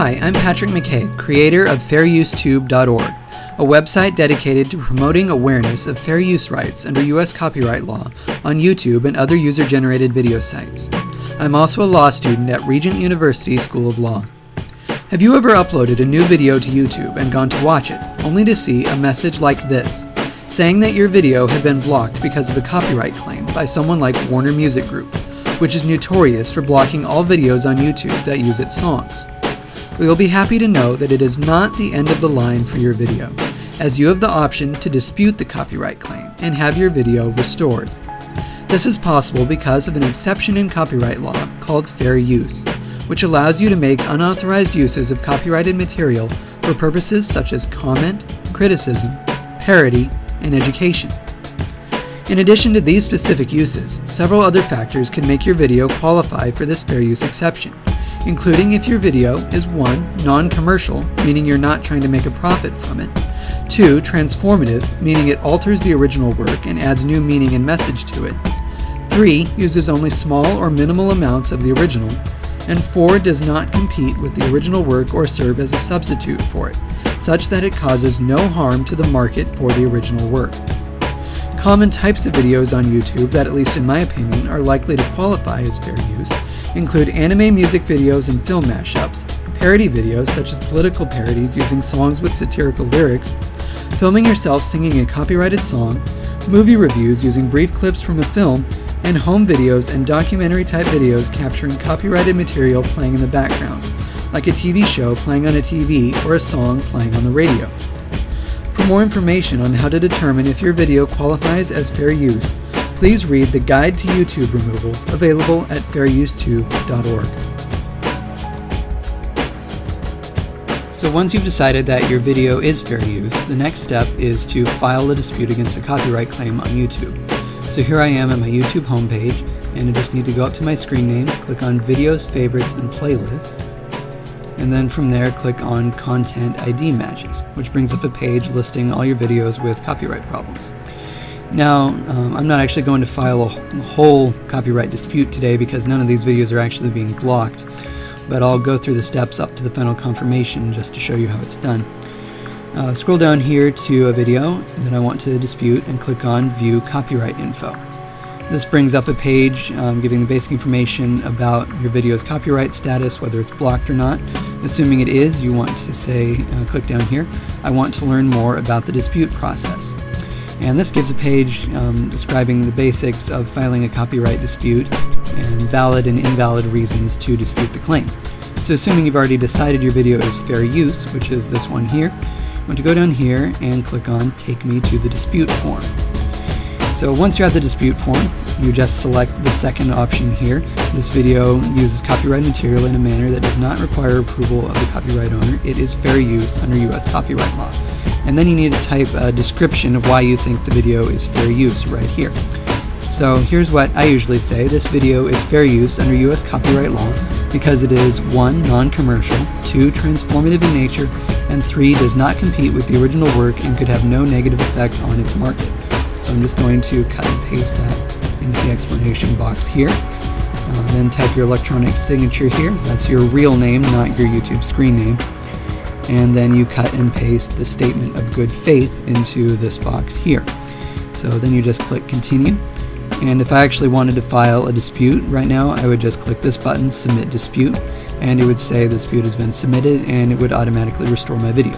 Hi, I'm Patrick McKay, creator of FairUseTube.org, a website dedicated to promoting awareness of fair use rights under U.S. copyright law on YouTube and other user generated video sites. I'm also a law student at Regent University School of Law. Have you ever uploaded a new video to YouTube and gone to watch it, only to see a message like this, saying that your video had been blocked because of a copyright claim by someone like Warner Music Group, which is notorious for blocking all videos on YouTube that use its songs? We will be happy to know that it is not the end of the line for your video, as you have the option to dispute the copyright claim and have your video restored. This is possible because of an exception in copyright law called fair use, which allows you to make unauthorized uses of copyrighted material for purposes such as comment, criticism, parody, and education. In addition to these specific uses, several other factors can make your video qualify for this fair use exception, including if your video is 1. non-commercial, meaning you're not trying to make a profit from it, 2. transformative, meaning it alters the original work and adds new meaning and message to it, 3. uses only small or minimal amounts of the original, and 4. does not compete with the original work or serve as a substitute for it, such that it causes no harm to the market for the original work. Common types of videos on YouTube that, at least in my opinion, are likely to qualify as fair use include anime music videos and film mashups, parody videos such as political parodies using songs with satirical lyrics, filming yourself singing a copyrighted song, movie reviews using brief clips from a film, and home videos and documentary type videos capturing copyrighted material playing in the background, like a TV show playing on a TV or a song playing on the radio. For more information on how to determine if your video qualifies as fair use, please read the Guide to YouTube Removals available at fairusetube.org. So once you've decided that your video is fair use, the next step is to file a dispute against the copyright claim on YouTube. So here I am at my YouTube homepage, and I just need to go up to my screen name, click on Videos, Favorites, and Playlists, and then from there click on Content ID Matches, which brings up a page listing all your videos with copyright problems. Now, um, I'm not actually going to file a whole copyright dispute today because none of these videos are actually being blocked, but I'll go through the steps up to the final confirmation just to show you how it's done. Uh, scroll down here to a video that I want to dispute and click on View Copyright Info. This brings up a page um, giving the basic information about your video's copyright status, whether it's blocked or not. Assuming it is, you want to say, uh, click down here, I want to learn more about the dispute process. And this gives a page um, describing the basics of filing a copyright dispute and valid and invalid reasons to dispute the claim. So assuming you've already decided your video is fair use, which is this one here, you want to go down here and click on Take Me to the Dispute form. So once you're at the dispute form, you just select the second option here. This video uses copyright material in a manner that does not require approval of the copyright owner. It is fair use under US copyright law. And then you need to type a description of why you think the video is fair use right here. So here's what I usually say. This video is fair use under US copyright law because it is 1. non-commercial, 2. transformative in nature, and 3. does not compete with the original work and could have no negative effect on its market. So I'm just going to cut and paste that into the explanation box here. Uh, then type your electronic signature here. That's your real name, not your YouTube screen name. And then you cut and paste the statement of good faith into this box here. So then you just click continue. And if I actually wanted to file a dispute right now, I would just click this button, submit dispute, and it would say the dispute has been submitted and it would automatically restore my video.